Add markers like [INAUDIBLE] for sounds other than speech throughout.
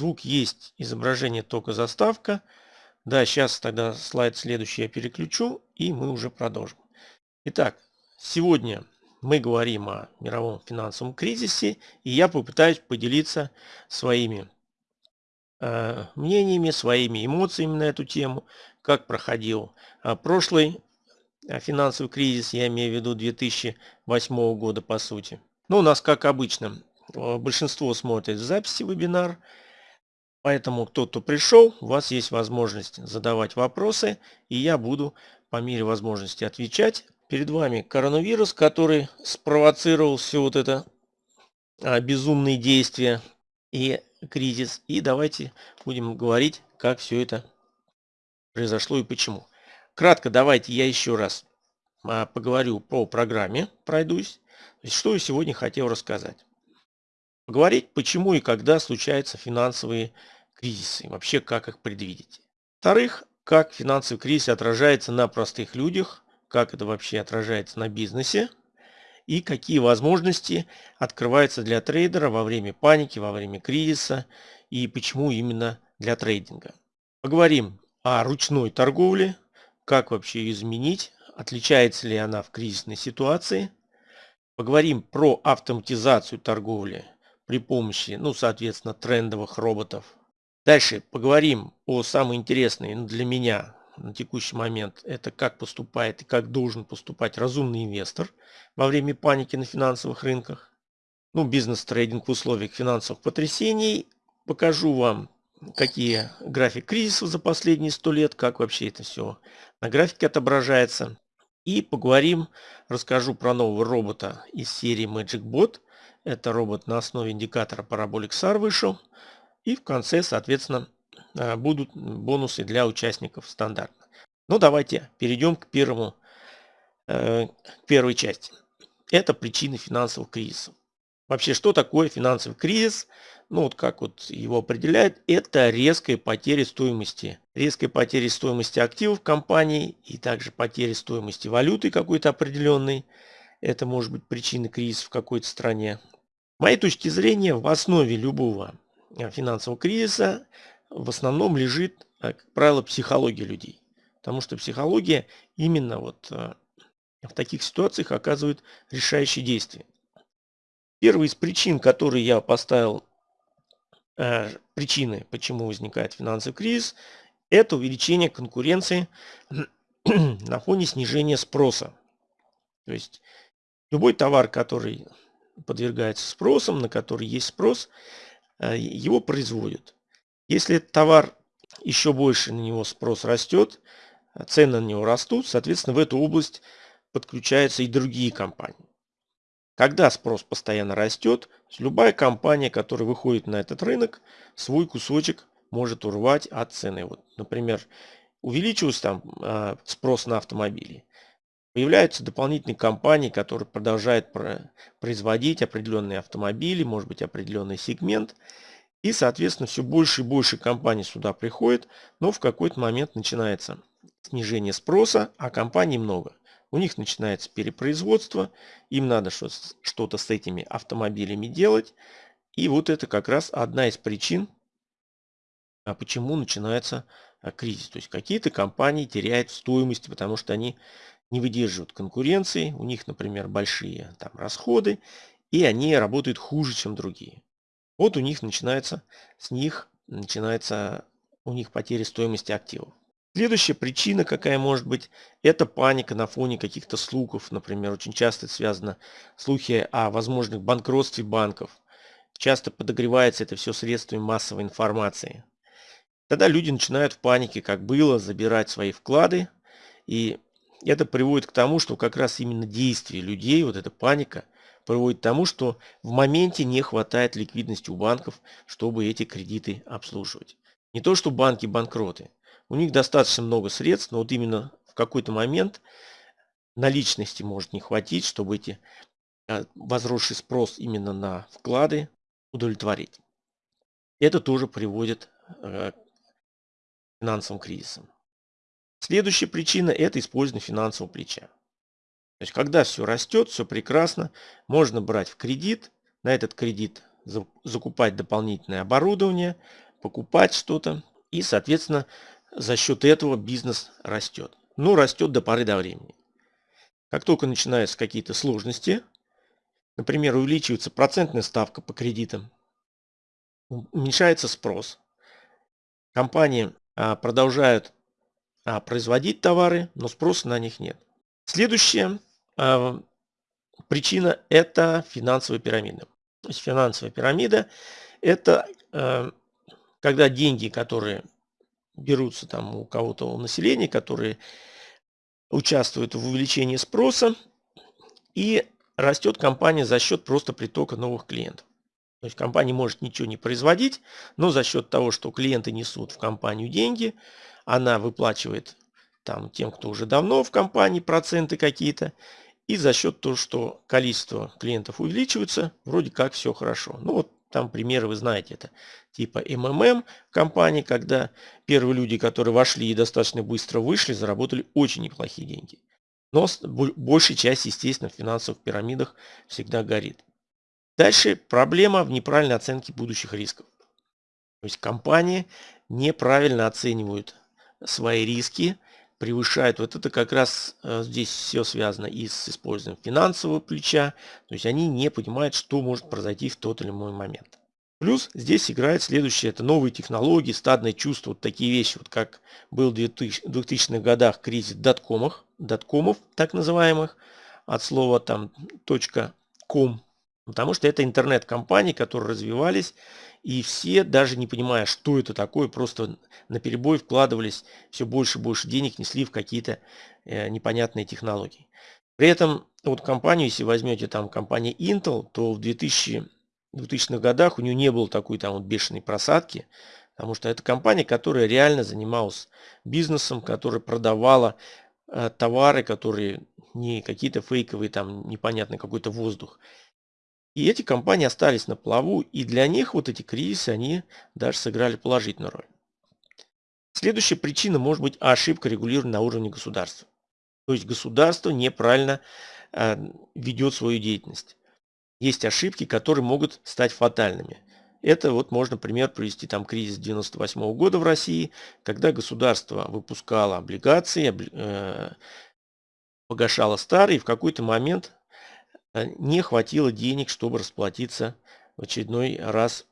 звук есть, изображение только заставка. Да, сейчас тогда слайд следующий я переключу, и мы уже продолжим. Итак, сегодня мы говорим о мировом финансовом кризисе, и я попытаюсь поделиться своими э, мнениями, своими эмоциями на эту тему, как проходил э, прошлый э, финансовый кризис, я имею в виду 2008 года по сути. Ну, у нас, как обычно, большинство смотрит записи вебинар, поэтому кто-то пришел, у вас есть возможность задавать вопросы, и я буду по мере возможности отвечать. Перед вами коронавирус, который спровоцировал все вот это а, безумные действия и кризис. И давайте будем говорить, как все это произошло и почему. Кратко давайте я еще раз а, поговорю по программе, пройдусь. Что я сегодня хотел рассказать. Поговорить, почему и когда случаются финансовые кризисы, вообще как их предвидеть. Во-вторых, как финансовый кризис отражается на простых людях, как это вообще отражается на бизнесе и какие возможности открываются для трейдера во время паники, во время кризиса и почему именно для трейдинга. Поговорим о ручной торговле, как вообще ее изменить, отличается ли она в кризисной ситуации. Поговорим про автоматизацию торговли при помощи, ну, соответственно, трендовых роботов. Дальше поговорим о самой интересной ну, для меня на текущий момент, это как поступает и как должен поступать разумный инвестор во время паники на финансовых рынках. Ну, бизнес-трейдинг в условиях финансовых потрясений. Покажу вам, какие график кризисов за последние 100 лет, как вообще это все на графике отображается. И поговорим, расскажу про нового робота из серии Magic Bot. Это робот на основе индикатора Parabolic SAR вышел. И в конце, соответственно, Э, будут бонусы для участников стандартно. Ну давайте перейдем к первому, э, к первой части. Это причины финансовых кризисов. Вообще, что такое финансовый кризис? Ну, вот как вот его определяют, это резкая потеря стоимости. Резкая потеря стоимости активов компании и также потеря стоимости валюты какой-то определенной. Это может быть причина кризиса в какой-то стране. С моей точки зрения, в основе любого э, финансового кризиса в основном лежит, э, как правило, психология людей. Потому что психология именно вот э, в таких ситуациях оказывает решающие действия. Первая из причин, которые я поставил, причины, почему возникает финансовый кризис, это увеличение конкуренции [CLEARS THROAT] на фоне снижения спроса. То есть любой товар, который подвергается спросам, на который есть спрос, его производят. Если товар еще больше на него спрос растет, цены на него растут, соответственно, в эту область подключаются и другие компании. Когда спрос постоянно растет, любая компания, которая выходит на этот рынок, свой кусочек может урвать от цены. Вот, например, увеличился там э, спрос на автомобили. Появляются дополнительные компании, которые продолжают производить определенные автомобили, может быть определенный сегмент. И, соответственно, все больше и больше компаний сюда приходит, но в какой-то момент начинается снижение спроса, а компаний много. У них начинается перепроизводство, им надо что-то с этими автомобилями делать. И вот это как раз одна из причин, а почему начинается а, кризис. То есть какие-то компании теряют стоимость, потому что они не выдерживают конкуренции, у них, например, большие там, расходы, и они работают хуже, чем другие. Вот у них начинается, с них начинается у них потеря стоимости активов. Следующая причина, какая может быть, это паника на фоне каких-то слухов. Например, очень часто связано слухи о возможных банкротстве банков. Часто подогревается это все средствами массовой информации. Тогда люди начинают в панике, как было, забирать свои вклады. И это приводит к тому, что как раз именно действия людей, вот эта паника – приводит к тому, что в моменте не хватает ликвидности у банков, чтобы эти кредиты обслуживать. Не то, что банки банкроты. У них достаточно много средств, но вот именно в какой-то момент наличности может не хватить, чтобы эти а, возросший спрос именно на вклады удовлетворить. Это тоже приводит э, к финансовым кризисам. Следующая причина – это использование финансового плеча. То есть, когда все растет, все прекрасно, можно брать в кредит, на этот кредит закупать дополнительное оборудование, покупать что-то. И, соответственно, за счет этого бизнес растет. Ну, растет до поры до времени. Как только начинаются какие-то сложности, например, увеличивается процентная ставка по кредитам, уменьшается спрос, компании а, продолжают а, производить товары, но спроса на них нет. Следующая а, причина – это финансовая пирамида. То есть финансовая пирамида – это когда деньги, которые берутся там у кого-то у населения, которые участвуют в увеличении спроса, и растет компания за счет просто притока новых клиентов. То есть компания может ничего не производить, но за счет того, что клиенты несут в компанию деньги, она выплачивает там тем, кто уже давно в компании, проценты какие-то. И за счет того, что количество клиентов увеличивается, вроде как все хорошо. Ну вот там примеры вы знаете, это типа МММ компании, когда первые люди, которые вошли и достаточно быстро вышли, заработали очень неплохие деньги. Но большая часть, естественно, в финансовых пирамидах всегда горит. Дальше проблема в неправильной оценке будущих рисков. То есть компании неправильно оценивают свои риски, превышают. Вот это как раз э, здесь все связано и с использованием финансового плеча. То есть они не понимают, что может произойти в тот или иной момент. Плюс здесь играет следующее, это новые технологии, стадное чувство, вот такие вещи, вот как был в 2000-х годах кризис доткомов, доткомов так называемых, от слова там .com, потому что это интернет-компании, которые развивались, и все, даже не понимая, что это такое, просто на перебой вкладывались все больше и больше денег, несли в какие-то э, непонятные технологии. При этом вот компанию, если возьмете там компанию Intel, то в 2000 2000-х годах у нее не было такой там вот бешеной просадки, потому что это компания, которая реально занималась бизнесом, которая продавала э, товары, которые не какие-то фейковые, там непонятный какой-то воздух. И эти компании остались на плаву, и для них вот эти кризисы, они даже сыграли положительную роль. Следующая причина может быть ошибка регулирования на уровне государства. То есть государство неправильно э, ведет свою деятельность есть ошибки, которые могут стать фатальными. Это вот можно пример привести там кризис 98 -го года в России, когда государство выпускало облигации, э, погашало старые, и в какой-то момент не хватило денег, чтобы расплатиться в очередной раз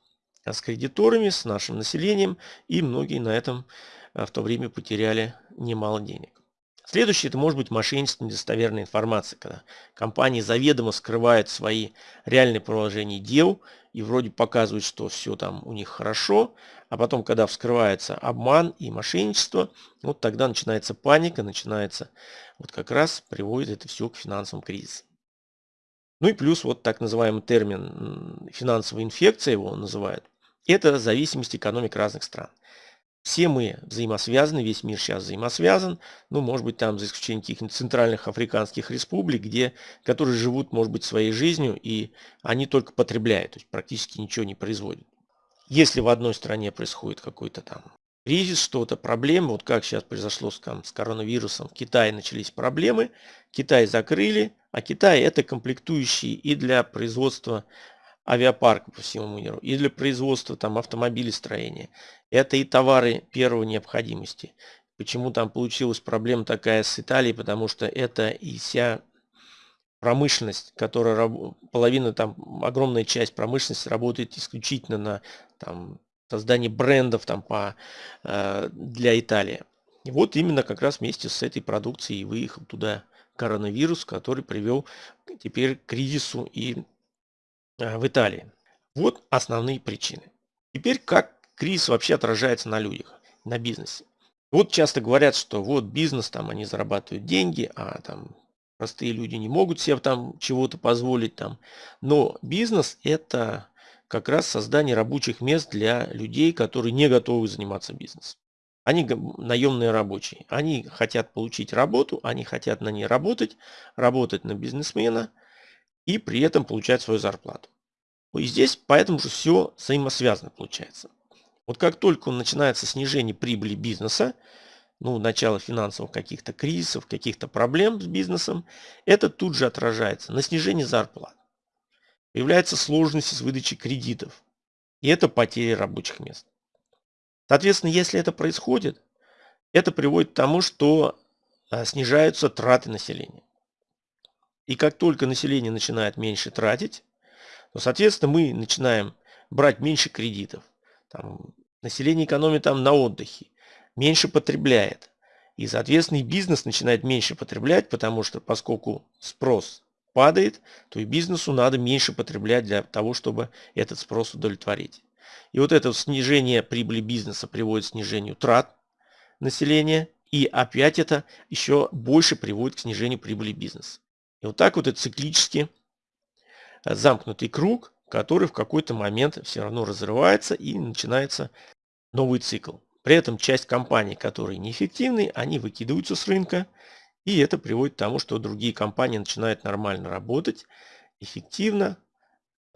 с кредиторами, с нашим населением, и многие на этом э, в то время потеряли немало денег. Следующее, это может быть мошенничество, недостоверная информация, когда компании заведомо скрывают свои реальные положения дел и вроде показывают, что все там у них хорошо, а потом, когда вскрывается обман и мошенничество, вот тогда начинается паника, начинается, вот как раз приводит это все к финансовым кризисам. Ну и плюс вот так называемый термин финансовая инфекция его называют. Это зависимость экономик разных стран. Все мы взаимосвязаны, весь мир сейчас взаимосвязан. Ну, может быть, там за исключением каких-нибудь центральных африканских республик, где, которые живут, может быть, своей жизнью, и они только потребляют, то есть практически ничего не производят. Если в одной стране происходит какой-то там кризис, что-то, проблемы, вот как сейчас произошло с, там, с коронавирусом, в Китае начались проблемы, Китай закрыли, а Китай это комплектующие и для производства авиапарка по всему миру, и для производства там автомобилестроения. Это и товары первой необходимости. Почему там получилась проблема такая с Италией? Потому что это и вся промышленность, которая половина там, огромная часть промышленности работает исключительно на там, создании брендов там, по, э, для Италии. И вот именно как раз вместе с этой продукцией выехал туда коронавирус, который привел теперь к кризису и Э, в Италии. Вот основные причины. Теперь как кризис вообще отражается на людях, на бизнесе. Вот часто говорят, что вот бизнес, там они зарабатывают деньги, а там простые люди не могут себе там чего-то позволить там. Но бизнес это как раз создание рабочих мест для людей, которые не готовы заниматься бизнесом. Они наемные рабочие. Они хотят получить работу, они хотят на ней работать, работать на бизнесмена – и при этом получать свою зарплату. И здесь поэтому же все взаимосвязано получается. Вот как только начинается снижение прибыли бизнеса, ну, начало финансовых каких-то кризисов, каких-то проблем с бизнесом, это тут же отражается на снижении зарплат. Появляются сложности с выдачей кредитов. И это потери рабочих мест. Соответственно, если это происходит, это приводит к тому, что а, снижаются траты населения. И как только население начинает меньше тратить, то, соответственно, мы начинаем брать меньше кредитов. Там, население экономит там на отдыхе, меньше потребляет. И, соответственно, и бизнес начинает меньше потреблять, потому что поскольку спрос падает, то и бизнесу надо меньше потреблять для того, чтобы этот спрос удовлетворить. И вот это снижение прибыли бизнеса приводит к снижению трат населения, и опять это еще больше приводит к снижению прибыли бизнеса. И вот так вот это циклически э, замкнутый круг, который в какой-то момент все равно разрывается и начинается новый цикл. При этом часть компаний, которые неэффективны, они выкидываются с рынка, и это приводит к тому, что другие компании начинают нормально работать, эффективно.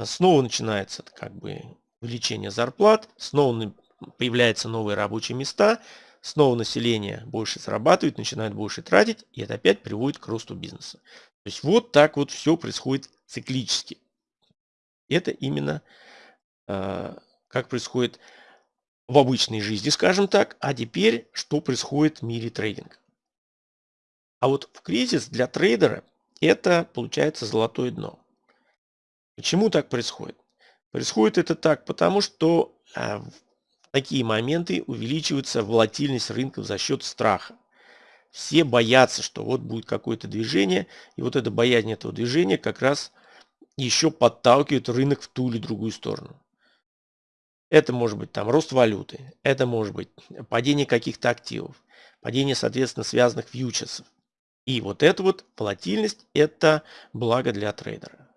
Снова начинается как бы увеличение зарплат, снова появляются новые рабочие места, снова население больше зарабатывает, начинает больше тратить, и это опять приводит к росту бизнеса. То есть вот так вот все происходит циклически. Это именно э, как происходит в обычной жизни, скажем так. А теперь, что происходит в мире трейдинга. А вот в кризис для трейдера это получается золотое дно. Почему так происходит? Происходит это так, потому что в такие моменты увеличивается волатильность рынков за счет страха. Все боятся, что вот будет какое-то движение, и вот это боязнь этого движения как раз еще подталкивает рынок в ту или другую сторону. Это может быть там рост валюты, это может быть падение каких-то активов, падение, соответственно, связанных фьючерсов. И вот эта вот волатильность – это благо для трейдера.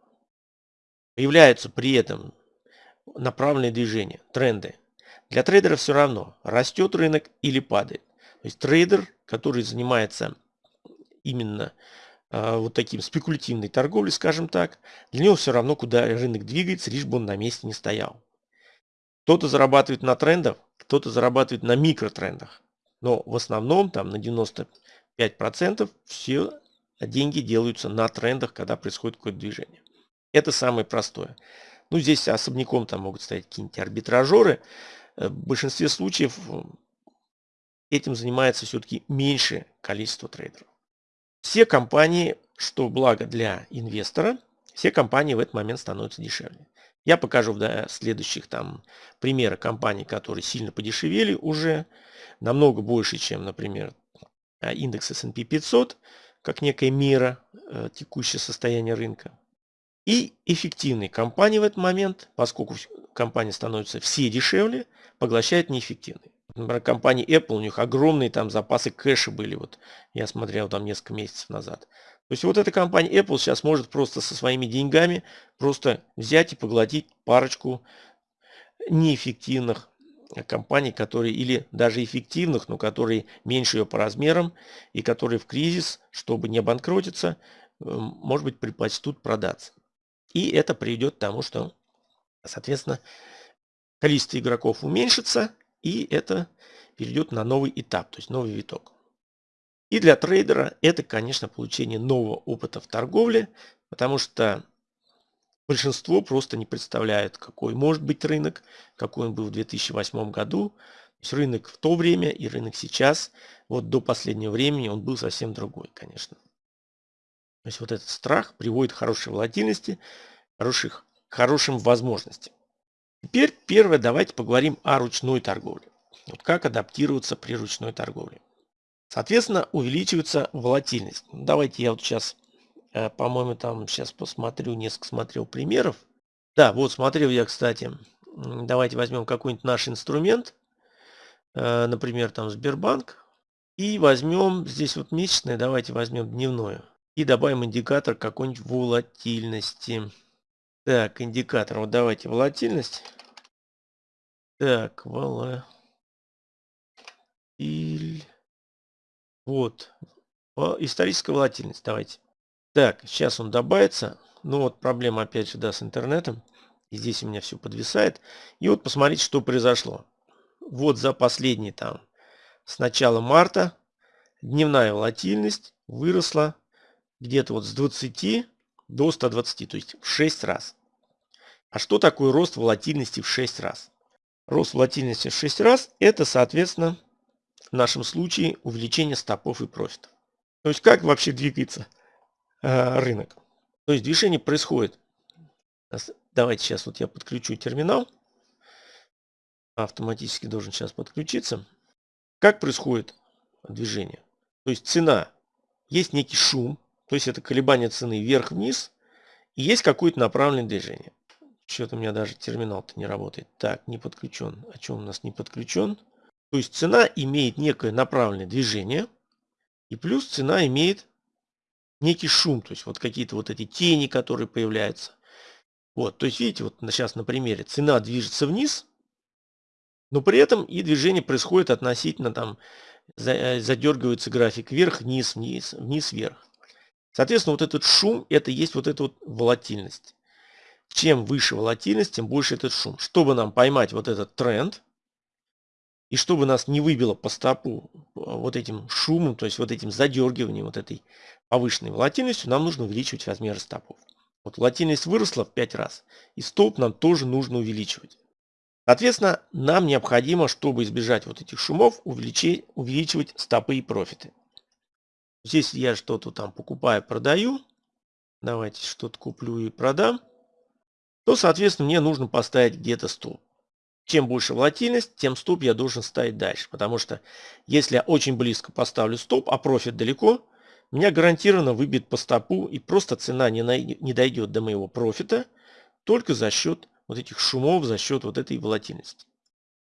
Появляются при этом направленные движения, тренды. Для трейдера все равно, растет рынок или падает. То есть трейдер, который занимается именно э, вот таким спекулятивной торговлей, скажем так, для него все равно, куда рынок двигается, лишь бы он на месте не стоял. Кто-то зарабатывает на трендах, кто-то зарабатывает на микротрендах. Но в основном, там на 95% все деньги делаются на трендах, когда происходит какое-то движение. Это самое простое. Ну, здесь особняком там могут стоять какие-нибудь арбитражеры. Э, в большинстве случаев этим занимается все-таки меньшее количество трейдеров. Все компании, что благо для инвестора, все компании в этот момент становятся дешевле. Я покажу в следующих там примеры компаний, которые сильно подешевели уже, намного больше, чем, например, а, индекс S&P 500, как некая мера э, текущее состояние рынка. И эффективные компании в этот момент, поскольку компании становятся все дешевле, поглощают неэффективные. Например, компания Apple, у них огромные там запасы кэша были, вот я смотрел там несколько месяцев назад. То есть вот эта компания Apple сейчас может просто со своими деньгами просто взять и поглотить парочку неэффективных компаний, которые или даже эффективных, но которые меньше ее по размерам и которые в кризис, чтобы не обанкротиться, может быть предпочтут продаться. И это приведет к тому, что, соответственно, количество игроков уменьшится, и это перейдет на новый этап, то есть новый виток. И для трейдера это, конечно, получение нового опыта в торговле, потому что большинство просто не представляет, какой может быть рынок, какой он был в 2008 году. То есть рынок в то время и рынок сейчас, вот до последнего времени он был совсем другой, конечно. То есть вот этот страх приводит к хорошей волатильности, хороших, хорошим возможностям. Теперь первое, давайте поговорим о ручной торговле. Вот как адаптироваться при ручной торговле. Соответственно, увеличивается волатильность. Ну, давайте я вот сейчас, э, по-моему, там сейчас посмотрю, несколько смотрел примеров. Да, вот смотрел я, кстати, давайте возьмем какой-нибудь наш инструмент, э, например, там Сбербанк, и возьмем здесь вот месячное, давайте возьмем дневное, и добавим индикатор какой-нибудь волатильности. Так, индикатор, вот давайте волатильность. Так, волатиль. Вот. Историческая волатильность. Давайте. Так, сейчас он добавится. Ну вот проблема опять же, да, с интернетом. И здесь у меня все подвисает. И вот посмотрите, что произошло. Вот за последний там, с начала марта, дневная волатильность выросла где-то вот с 20 до 120, то есть в 6 раз. А что такое рост волатильности в 6 раз? рост волатильности в 6 раз, это, соответственно, в нашем случае увеличение стопов и профитов. То есть как вообще двигается э, рынок? То есть движение происходит. Давайте сейчас вот я подключу терминал. Автоматически должен сейчас подключиться. Как происходит движение? То есть цена, есть некий шум, то есть это колебание цены вверх-вниз, и есть какое-то направленное движение. Что-то у меня даже терминал-то не работает. Так, не подключен. О чем у нас не подключен? То есть цена имеет некое направленное движение. И плюс цена имеет некий шум. То есть вот какие-то вот эти тени, которые появляются. Вот, то есть видите, вот сейчас на примере цена движется вниз, но при этом и движение происходит относительно там, э, задергивается график вверх, вниз, вниз, вниз, вверх. Соответственно, вот этот шум, это есть вот эта вот волатильность. Чем выше волатильность, тем больше этот шум. Чтобы нам поймать вот этот тренд, и чтобы нас не выбило по стопу э, вот этим шумом, то есть вот этим задергиванием, вот этой повышенной волатильностью, нам нужно увеличивать размеры стопов. Вот волатильность выросла в 5 раз, и столб нам тоже нужно увеличивать. Соответственно, нам необходимо, чтобы избежать вот этих шумов, увеличивать стопы и профиты. Здесь я что-то там покупаю, продаю. Давайте что-то куплю и продам. То, соответственно, мне нужно поставить где-то столб. Чем больше волатильность, тем стоп я должен ставить дальше. Потому что если я очень близко поставлю стоп, а профит далеко, меня гарантированно выбьет по стопу и просто цена не, не дойдет до моего профита только за счет вот этих шумов, за счет вот этой волатильности.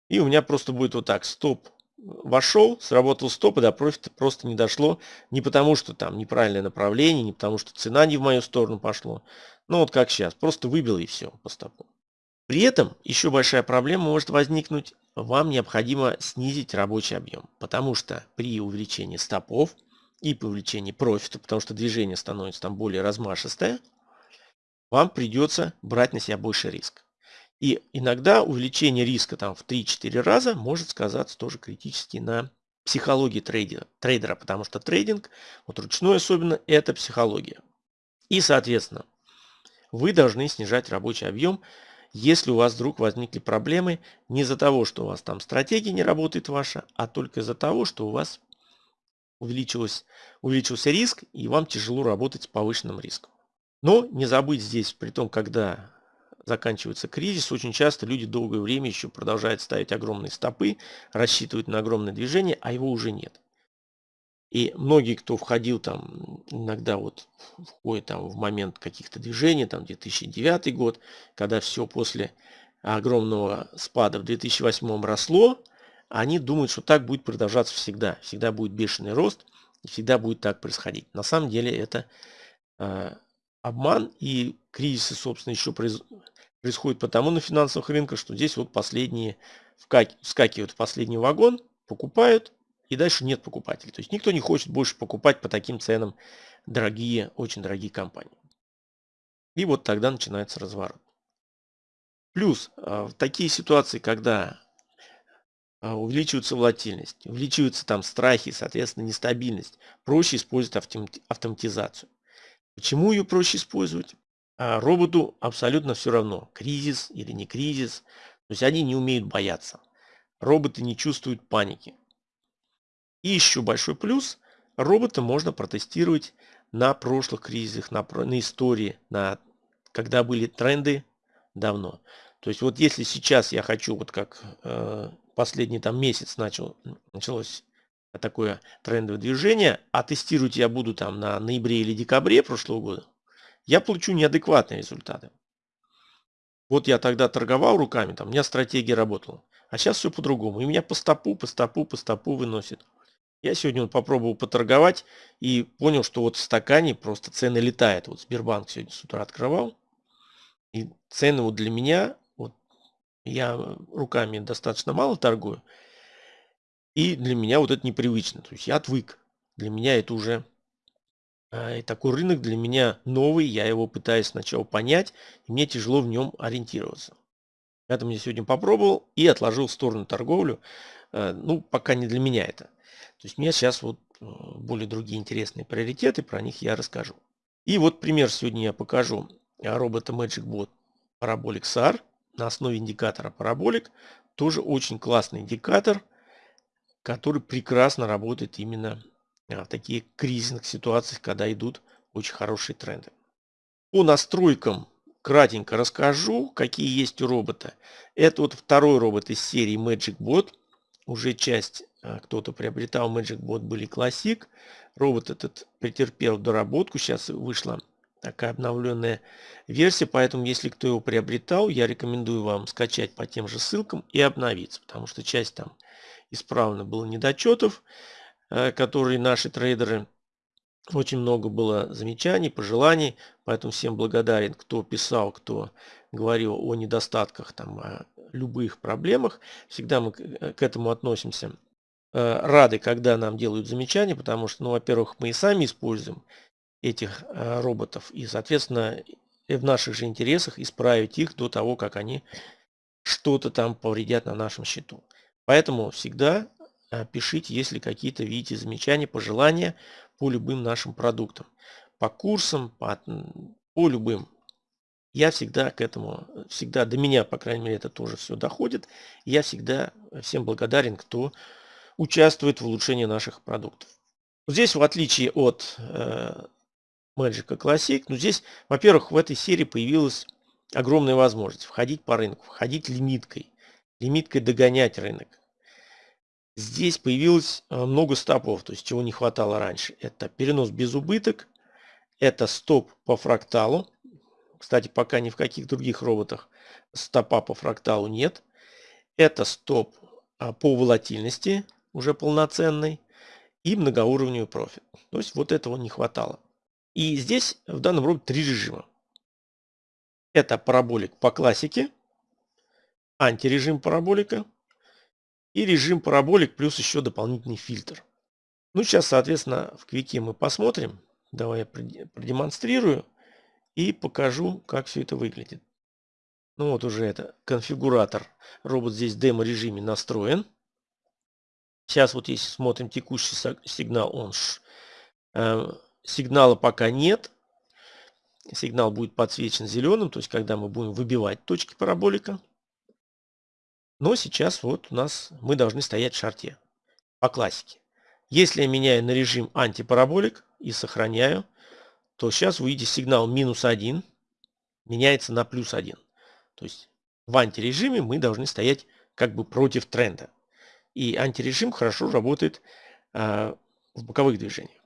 И у меня просто будет вот так, стоп вошел, сработал стоп, и до профита просто не дошло. Не потому, что там неправильное направление, не потому, что цена не в мою сторону пошло. Ну вот как сейчас, просто выбил и все по стопу. При этом еще большая проблема может возникнуть. Вам необходимо снизить рабочий объем, потому что при увеличении стопов и при увеличении профита, потому что движение становится там более размашистое, вам придется брать на себя больше риск. И иногда увеличение риска там в 3-4 раза может сказаться тоже критически на психологии трейдера, трейдера, потому что трейдинг, вот ручной особенно, это психология. И, соответственно, вы должны снижать рабочий объем если у вас вдруг возникли проблемы не из-за того, что у вас там стратегия не работает ваша, а только из-за того, что у вас увеличилось, увеличился риск и вам тяжело работать с повышенным риском. Но не забыть здесь, при том, когда заканчивается кризис, очень часто люди долгое время еще продолжают ставить огромные стопы, рассчитывают на огромное движение, а его уже нет. И многие, кто входил там, иногда вот входит там в момент каких-то движений, там 2009 год, когда все после огромного спада в 2008 росло, они думают, что так будет продолжаться всегда. Всегда будет бешеный рост, и всегда будет так происходить. На самом деле это э, обман, и кризисы, собственно, еще произ... происходят потому на финансовых рынках, что здесь вот последние вскакивают в последний вагон, покупают, и дальше нет покупателей. То есть никто не хочет больше покупать по таким ценам дорогие, очень дорогие компании. И вот тогда начинается разворот. Плюс а, в такие ситуации, когда а, увеличивается волатильность, увеличиваются там страхи, соответственно, нестабильность, проще использовать автоматизацию. Почему ее проще использовать? А роботу абсолютно все равно, кризис или не кризис. То есть они не умеют бояться. Роботы не чувствуют паники. И еще большой плюс, робота можно протестировать на прошлых кризисах, на, на истории, на, когда были тренды давно. То есть вот если сейчас я хочу, вот как э, последний там месяц начал, началось такое трендовое движение, а тестировать я буду там на ноябре или декабре прошлого года, я получу неадекватные результаты. Вот я тогда торговал руками, там у меня стратегия работала. А сейчас все по-другому. И меня по стопу, по стопу, по стопу выносит. Я сегодня вот попробовал поторговать и понял, что вот в стакане просто цены летают. Вот Сбербанк сегодня с утра открывал. И цены вот для меня, вот я руками достаточно мало торгую. И для меня вот это непривычно. То есть я отвык. Для меня это уже и такой рынок для меня новый. Я его пытаюсь сначала понять. И мне тяжело в нем ориентироваться. Поэтому я сегодня попробовал и отложил в сторону торговлю. Э, ну, пока не для меня это. То есть мне сейчас вот э, более другие интересные приоритеты, про них я расскажу. И вот пример сегодня я покажу робота Magic Bot Parabolic SAR на основе индикатора Parabolic. тоже очень классный индикатор, который прекрасно работает именно а, в таких кризисных ситуациях, когда идут очень хорошие тренды. По настройкам кратенько расскажу, какие есть у робота. Это вот второй робот из серии Magic Bot. Уже часть а, кто-то приобретал Magic Bot были Classic. Робот этот претерпел доработку. Сейчас вышла такая обновленная версия. Поэтому, если кто его приобретал, я рекомендую вам скачать по тем же ссылкам и обновиться. Потому что часть там исправно было недочетов, э, которые наши трейдеры очень много было замечаний, пожеланий, поэтому всем благодарен, кто писал, кто говорил о недостатках, там, о любых проблемах. Всегда мы к э, этому относимся э, рады, когда нам делают замечания, потому что, ну, во-первых, мы и сами используем этих роботов, и, соответственно, в наших же интересах исправить их до того, как они что-то там повредят на нашем счету. Поэтому всегда пишите, если какие-то видите замечания, пожелания по любым нашим продуктам. По курсам, по, по любым. Я всегда к этому, всегда до меня, по крайней мере, это тоже все доходит. Я всегда всем благодарен, кто участвует в улучшении наших продуктов. Здесь, в отличие от э, Magic Classic, ну здесь, во-первых, в этой серии появилась огромная возможность входить по рынку, входить лимиткой лимиткой догонять рынок. Здесь появилось э, много стопов, то есть чего не хватало раньше. Это перенос без убыток, это стоп по фракталу. Кстати, пока ни в каких других роботах стопа по фракталу нет. Это стоп а, по волатильности, уже полноценный, и многоуровневый профит. То есть вот этого не хватало. И здесь в данном роботе три режима. Это параболик по классике, антирежим параболика и режим параболик плюс еще дополнительный фильтр. Ну, сейчас, соответственно, в квике мы посмотрим. Давай я продемонстрирую и покажу, как все это выглядит. Ну вот уже это конфигуратор. Робот здесь в демо-режиме настроен. Сейчас вот если смотрим текущий сигнал, он э, сигнала пока нет. Сигнал будет подсвечен зеленым, то есть когда мы будем выбивать точки параболика. Но сейчас вот у нас мы должны стоять в шарте по классике. Если я меняю на режим антипараболик и сохраняю, то сейчас вы видите сигнал минус 1 меняется на плюс 1. То есть в антирежиме мы должны стоять как бы против тренда. И антирежим хорошо работает э, в боковых движениях.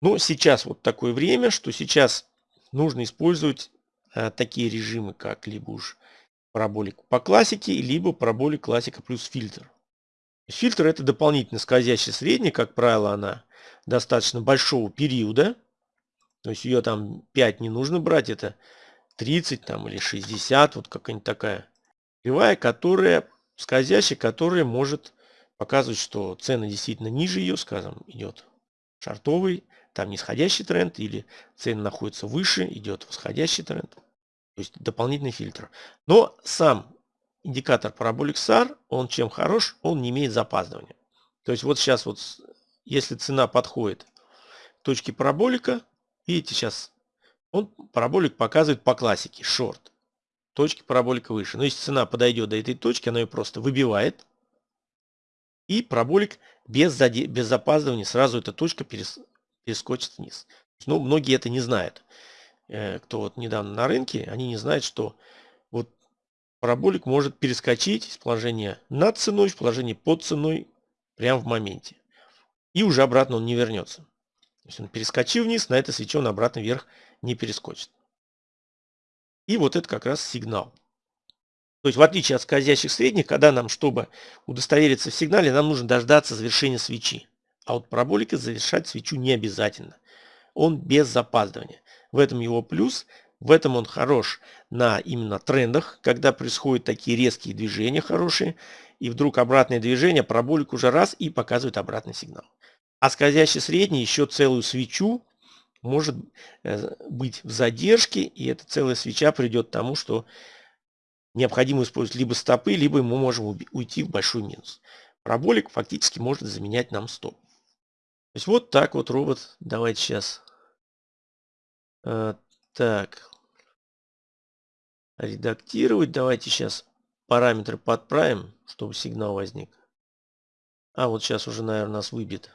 Но сейчас вот такое время, что сейчас нужно использовать э, такие режимы, как либо уж параболик по классике, либо параболик классика плюс фильтр. Фильтр это дополнительно скользящий средний, как правило, она достаточно большого периода. То есть ее там 5 не нужно брать, это 30 там или 60, вот какая-нибудь такая кривая, которая скользящая, которая может показывать, что цены действительно ниже ее, скажем, идет шартовый, там нисходящий тренд, или цены находятся выше, идет восходящий тренд то есть дополнительный фильтр. Но сам индикатор Parabolic SAR, он чем хорош, он не имеет запаздывания. То есть вот сейчас вот, если цена подходит к точке параболика, видите сейчас, он параболик показывает по классике, шорт. Точки параболика выше. Но если цена подойдет до этой точки, она ее просто выбивает. И параболик без, заде... без запаздывания сразу эта точка перес... перескочит вниз. Ну, многие это не знают. Э, кто вот недавно на рынке, они не знают, что вот параболик может перескочить из положения над ценой в положение под ценой прямо в моменте. И уже обратно он не вернется. То есть он перескочил вниз, на это свече он обратно вверх не перескочит. И вот это как раз сигнал. То есть в отличие от скользящих средних, когда нам, чтобы удостовериться в сигнале, нам нужно дождаться завершения свечи. А вот параболика завершать свечу не обязательно. Он без запаздывания. В этом его плюс. В этом он хорош на именно трендах, когда происходят такие резкие движения хорошие. И вдруг обратное движение, параболик уже раз и показывает обратный сигнал. А скользящий средний еще целую свечу может э, быть в задержке. И эта целая свеча придет к тому, что необходимо использовать либо стопы, либо мы можем уйти в большой минус. Параболик фактически может заменять нам стоп. То есть вот так вот робот. Давайте сейчас а, так. Редактировать. Давайте сейчас параметры подправим, чтобы сигнал возник. А вот сейчас уже, наверное, нас выбьет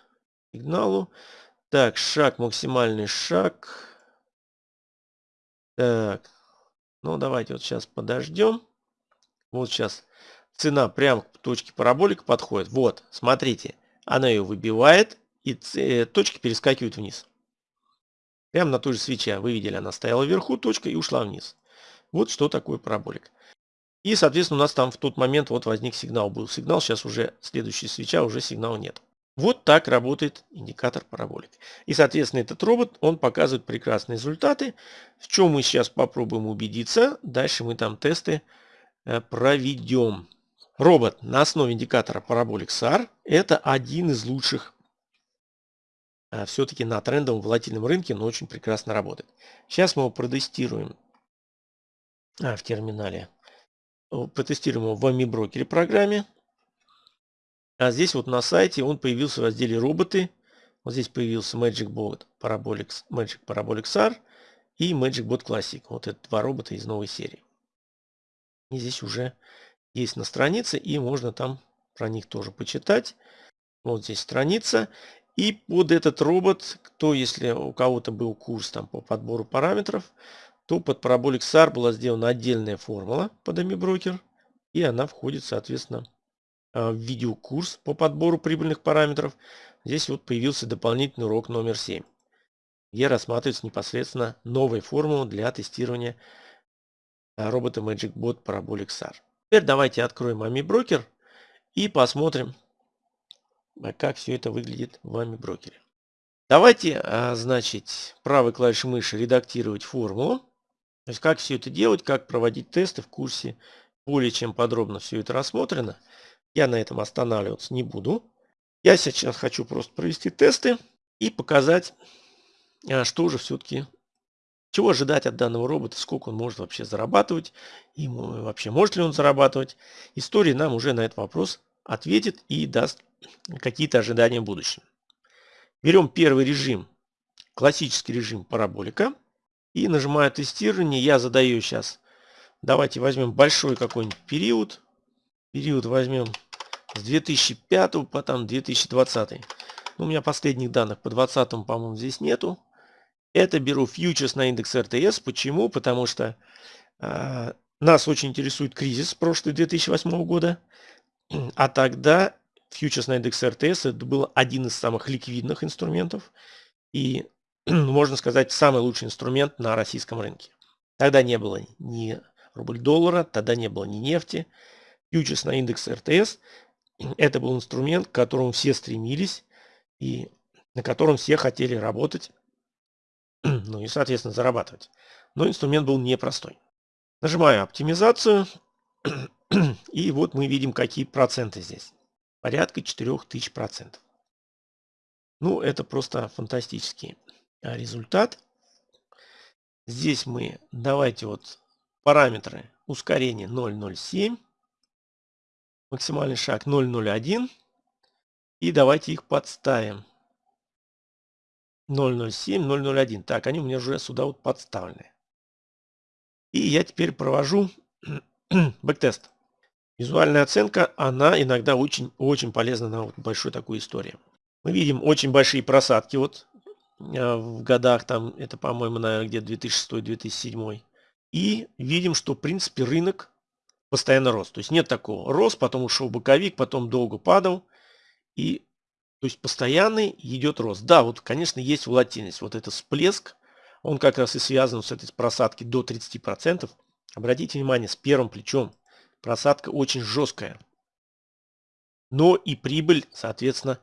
сигналу. Так, шаг, максимальный шаг. Так, ну давайте вот сейчас подождем. Вот сейчас цена прямо к точке параболика подходит. Вот, смотрите, она ее выбивает и э, точки перескакивают вниз. Прямо на той же свече. Вы видели, она стояла вверху, точка и ушла вниз. Вот что такое параболик. И, соответственно, у нас там в тот момент вот возник сигнал. Был сигнал, сейчас уже следующая свеча, уже сигнала нет. Вот так работает индикатор параболик. И, соответственно, этот робот, он показывает прекрасные результаты. В чем мы сейчас попробуем убедиться. Дальше мы там тесты э, проведем. Робот на основе индикатора параболик SAR это один из лучших все-таки на трендовом волатильном рынке, но очень прекрасно работает. Сейчас мы его протестируем а, в терминале. Протестируем его в AmiBroker программе. А здесь вот на сайте он появился в разделе роботы. Вот здесь появился Magic Bot Magic Parabolic SAR и Magic Bot Classic. Вот это два робота из новой серии. И здесь уже есть на странице и можно там про них тоже почитать. Вот здесь страница. И под этот робот, кто, если у кого-то был курс там по подбору параметров, то под Parabolic SAR была сделана отдельная формула под AMI Broker. И она входит, соответственно, Э, видеокурс по подбору прибыльных параметров. Здесь вот появился дополнительный урок номер 7, где рассматривается непосредственно новая формула для тестирования э, робота MagicBot Parabolic SAR. Теперь давайте откроем AMI Broker и посмотрим, как все это выглядит в AMI Broker. Давайте, значит, правой клавишей мыши редактировать формулу. То есть как все это делать, как проводить тесты в курсе. Более чем подробно все это рассмотрено. Я на этом останавливаться не буду. Я сейчас хочу просто провести тесты и показать, а, что же все-таки, чего ожидать от данного робота, сколько он может вообще зарабатывать, и вообще может ли он зарабатывать. История нам уже на этот вопрос ответит и даст какие-то ожидания в будущем. Берем первый режим, классический режим параболика, и нажимаю тестирование. Я задаю сейчас, давайте возьмем большой какой-нибудь период, период возьмем с 2005 по там 2020. Ну, у меня последних данных по 2020, по-моему, здесь нету. Это беру фьючерс на индекс РТС. Почему? Потому что э, нас очень интересует кризис прошлый 2008 года. А тогда фьючерс на индекс РТС это был один из самых ликвидных инструментов. И, [CLEARS THROAT] можно сказать, самый лучший инструмент на российском рынке. Тогда не было ни рубль-доллара, тогда не было ни нефти. Фьючерс на индекс РТС это был инструмент, к которому все стремились и на котором все хотели работать, [CLEARS THROAT] ну и, соответственно, зарабатывать. Но инструмент был непростой. Нажимаю оптимизацию, [CLEARS THROAT] и вот мы видим, какие проценты здесь. Порядка 4000 процентов. Ну, это просто фантастический а, результат. Здесь мы, давайте вот параметры ускорения 0,07 максимальный шаг 0,01. И давайте их подставим. 0,07, 0,01. Так, они у меня уже сюда вот подставлены. И я теперь провожу [CLEARS THROAT] бэктест. Визуальная оценка, она иногда очень-очень полезна на вот большой такой истории. Мы видим очень большие просадки вот э, в годах, там это, по-моему, наверное, где 2006-2007. И видим, что, в принципе, рынок постоянно рос. То есть нет такого. Рос, потом ушел боковик, потом долго падал. И то есть постоянный идет рост. Да, вот, конечно, есть волатильность. Вот этот всплеск, он как раз и связан с этой просадки до 30%. Обратите внимание, с первым плечом просадка очень жесткая. Но и прибыль, соответственно,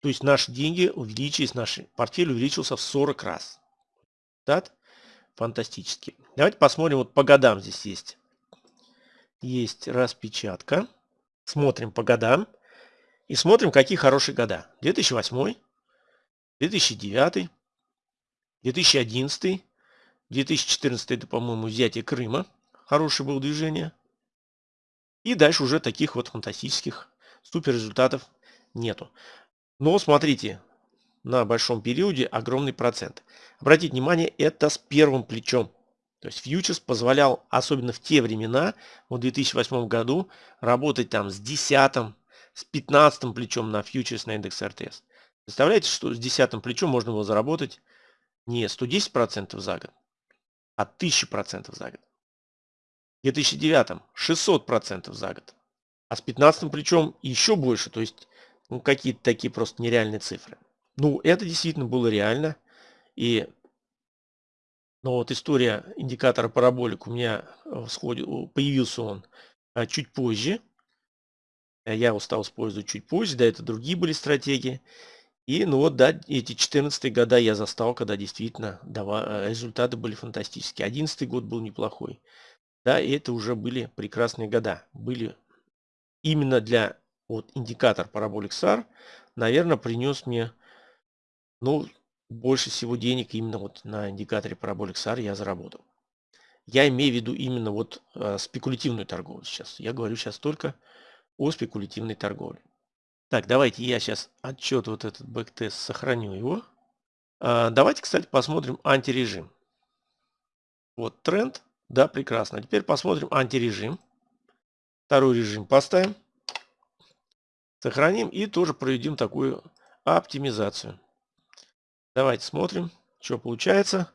то есть наши деньги увеличились, наш портфель увеличился в 40 раз. Да? Фантастически. Давайте посмотрим, вот по годам здесь есть есть распечатка. Смотрим по годам. И смотрим, какие хорошие года. 2008, 2009, 2011, 2014 это, по-моему, взятие Крыма. Хорошее было движение. И дальше уже таких вот фантастических супер результатов нету. Но смотрите, на большом периоде огромный процент. Обратите внимание, это с первым плечом. То есть фьючерс позволял, особенно в те времена, в 2008 году, работать там с 10, с 15 плечом на фьючерс на индекс РТС. Представляете, что с 10 плечом можно было заработать не 110% за год, а 1000% за год. В 2009 600% за год. А с 15 плечом еще больше, то есть ну, какие-то такие просто нереальные цифры. Ну, это действительно было реально. И но вот история индикатора параболик у меня э, появился он а, чуть позже. А я его стал использовать чуть позже, да, это другие были стратегии. И ну вот, да, эти 14 года я застал, когда действительно э, результаты были фантастические. 11 год был неплохой. Да, и это уже были прекрасные года. Были именно для вот индикатор параболик SAR, наверное, принес мне, ну, больше всего денег именно вот на индикаторе Parabolic SAR я заработал. Я имею в виду именно вот э, спекулятивную торговлю сейчас. Я говорю сейчас только о спекулятивной торговле. Так, давайте я сейчас отчет вот этот бэктест сохраню его. А, давайте, кстати, посмотрим антирежим. Вот тренд. Да, прекрасно. Теперь посмотрим антирежим. Второй режим поставим. Сохраним и тоже проведем такую оптимизацию. Давайте смотрим, что получается.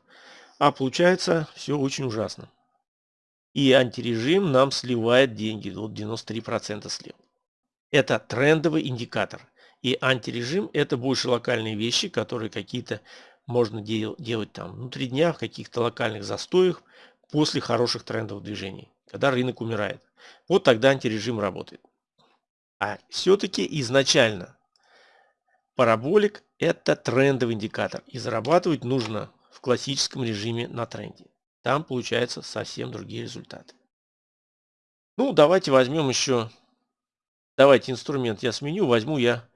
А получается все очень ужасно. И антирежим нам сливает деньги. Вот 93% слил. Это трендовый индикатор. И антирежим это больше локальные вещи, которые какие-то можно дел делать там внутри дня, в каких-то локальных застоях после хороших трендовых движений, когда рынок умирает. Вот тогда антирежим работает. А все-таки изначально Параболик – это трендовый индикатор. И зарабатывать нужно в классическом режиме на тренде. Там получаются совсем другие результаты. Ну, давайте возьмем еще... Давайте инструмент я сменю. Возьму я...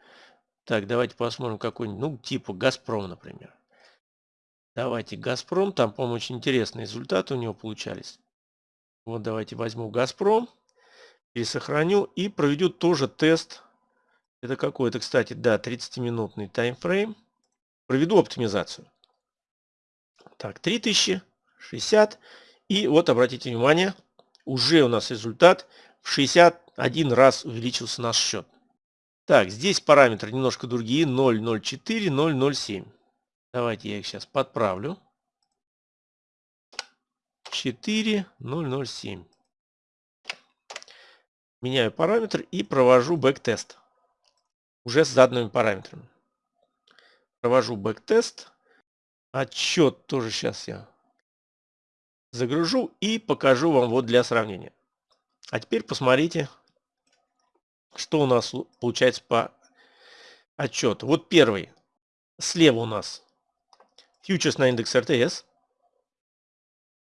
Так, давайте посмотрим какой-нибудь, ну, типа Газпром, например. Давайте Газпром. Там, по-моему, очень интересные результаты у него получались. Вот давайте возьму Газпром. Пересохраню и проведу тоже тест это какой? Это, кстати, да, 30-минутный таймфрейм. Проведу оптимизацию. Так, 3000, 60. И вот, обратите внимание, уже у нас результат в 61 раз увеличился наш счет. Так, здесь параметры немножко другие. 0,04, 0,07. Давайте я их сейчас подправлю. 4, 0,07. Меняю параметр и провожу backtest уже с заданными параметрами. Провожу backtest. Отчет тоже сейчас я загружу и покажу вам вот для сравнения. А теперь посмотрите, что у нас получается по отчету. Вот первый. Слева у нас фьючерс на индекс РТС.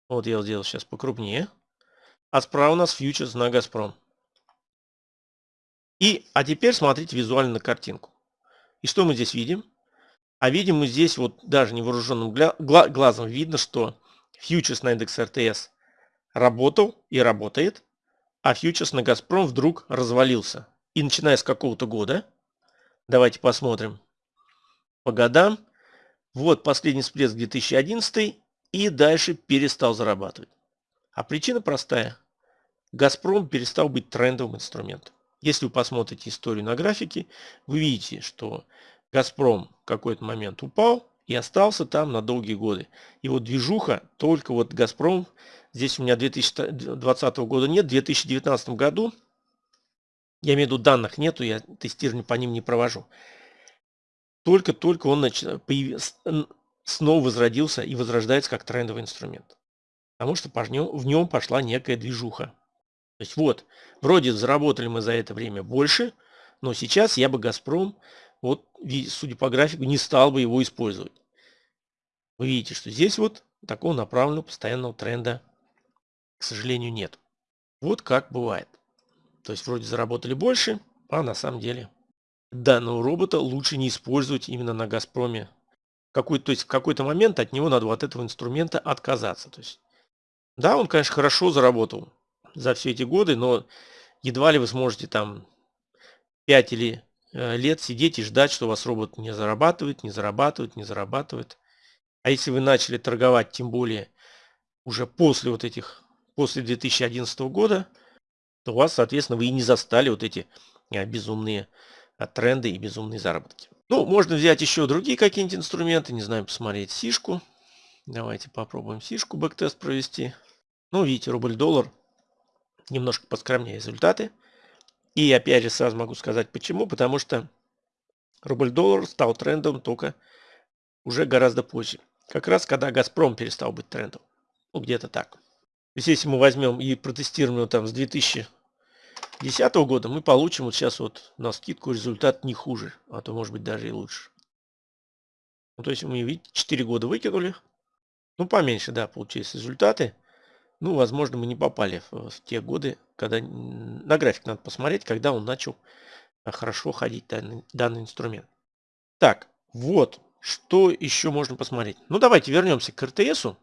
Вот я сделал сейчас покрупнее. А справа у нас фьючерс на Газпром. И, а теперь смотрите визуально на картинку. И что мы здесь видим? А видим мы здесь вот даже невооруженным глазом видно, что фьючерс на индекс РТС работал и работает, а фьючерс на Газпром вдруг развалился. И начиная с какого-то года, давайте посмотрим по годам, вот последний всплеск 2011 и дальше перестал зарабатывать. А причина простая. Газпром перестал быть трендовым инструментом. Если вы посмотрите историю на графике, вы видите, что Газпром в какой-то момент упал и остался там на долгие годы. И вот движуха, только вот Газпром, здесь у меня 2020 года нет, в 2019 году, я имею в виду данных нету, я тестирование по ним не провожу. Только-только он нач... появ... снова возродился и возрождается как трендовый инструмент. Потому что в нем пошла некая движуха. То есть вот, вроде заработали мы за это время больше, но сейчас я бы Газпром, вот судя по графику, не стал бы его использовать. Вы видите, что здесь вот такого направленного постоянного тренда, к сожалению, нет. Вот как бывает. То есть вроде заработали больше, а на самом деле данного робота лучше не использовать именно на Газпроме. Какой, то есть в какой-то момент от него надо от этого инструмента отказаться. То есть, да, он, конечно, хорошо заработал за все эти годы, но едва ли вы сможете там 5 или э, лет сидеть и ждать, что у вас робот не зарабатывает, не зарабатывает, не зарабатывает. А если вы начали торговать, тем более уже после вот этих, после 2011 года, то у вас, соответственно, вы и не застали вот эти а, безумные тренды и безумные заработки. Ну, можно взять еще другие какие-нибудь инструменты, не знаю, посмотреть сишку. Давайте попробуем сишку бэктест провести. Ну, видите, рубль-доллар немножко поскромнее результаты. И опять же сразу могу сказать почему. Потому что рубль-доллар стал трендом только уже гораздо позже. Как раз когда Газпром перестал быть трендом. Ну, где-то так. То есть, если мы возьмем и протестируем его там с 2010 года, мы получим вот сейчас вот на скидку результат не хуже, а то может быть даже и лучше. Ну, то есть мы, видите, 4 года выкинули. Ну, поменьше, да, получились результаты. Ну, возможно, мы не попали в, в те годы, когда на график надо посмотреть, когда он начал а, хорошо ходить данный, данный инструмент. Так, вот, что еще можно посмотреть. Ну, давайте вернемся к РТСу,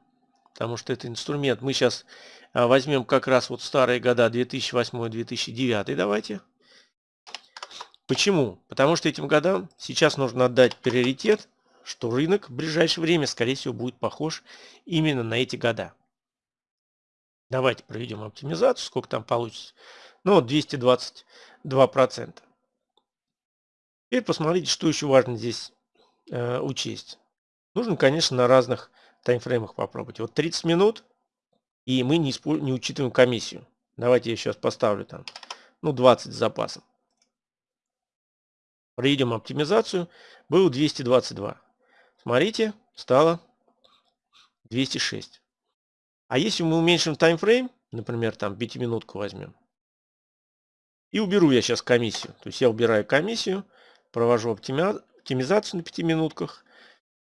потому что это инструмент. Мы сейчас а, возьмем как раз вот старые года 2008-2009, давайте. Почему? Потому что этим годам сейчас нужно отдать приоритет, что рынок в ближайшее время, скорее всего, будет похож именно на эти года. Давайте проведем оптимизацию, сколько там получится. Ну вот 222%. Теперь посмотрите, что еще важно здесь э, учесть. Нужно, конечно, на разных таймфреймах попробовать. Вот 30 минут, и мы не, не учитываем комиссию. Давайте я сейчас поставлю там, ну 20 с запасом. Проведем оптимизацию. Было 222. Смотрите, стало 206. А если мы уменьшим таймфрейм, например, там 5 минутку возьмем, и уберу я сейчас комиссию. То есть я убираю комиссию, провожу оптимизацию на 5 минутках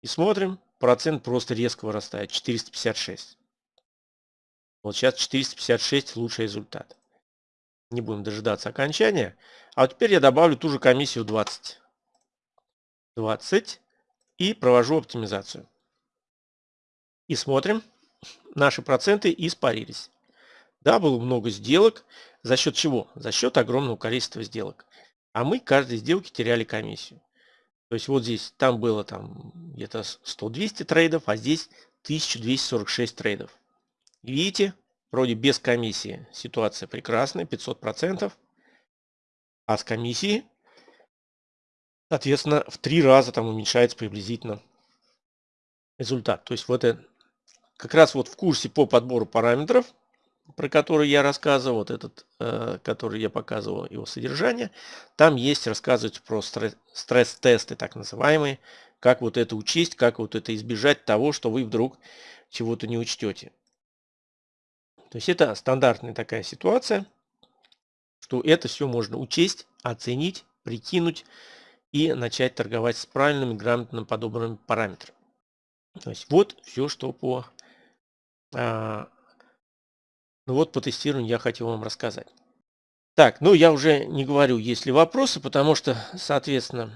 и смотрим, процент просто резко вырастает, 456. Вот сейчас 456 лучший результат. Не будем дожидаться окончания. А теперь я добавлю ту же комиссию 20. 20 и провожу оптимизацию. И смотрим, наши проценты испарились. Да, было много сделок. За счет чего? За счет огромного количества сделок. А мы каждой сделке теряли комиссию. То есть вот здесь, там было там где-то 100-200 трейдов, а здесь 1246 трейдов. видите, вроде без комиссии ситуация прекрасная, 500%. А с комиссией Соответственно, в три раза там уменьшается приблизительно результат. То есть вот это как раз вот в курсе по подбору параметров, про который я рассказывал, вот этот, э, который я показывал его содержание, там есть рассказывать про стресс-тесты так называемые, как вот это учесть, как вот это избежать того, что вы вдруг чего-то не учтете. То есть это стандартная такая ситуация, что это все можно учесть, оценить, прикинуть, и начать торговать с правильными, грамотно подобранными параметрами. То есть вот все, что по, а, ну вот по тестированию я хотел вам рассказать. Так, ну я уже не говорю, есть ли вопросы, потому что, соответственно,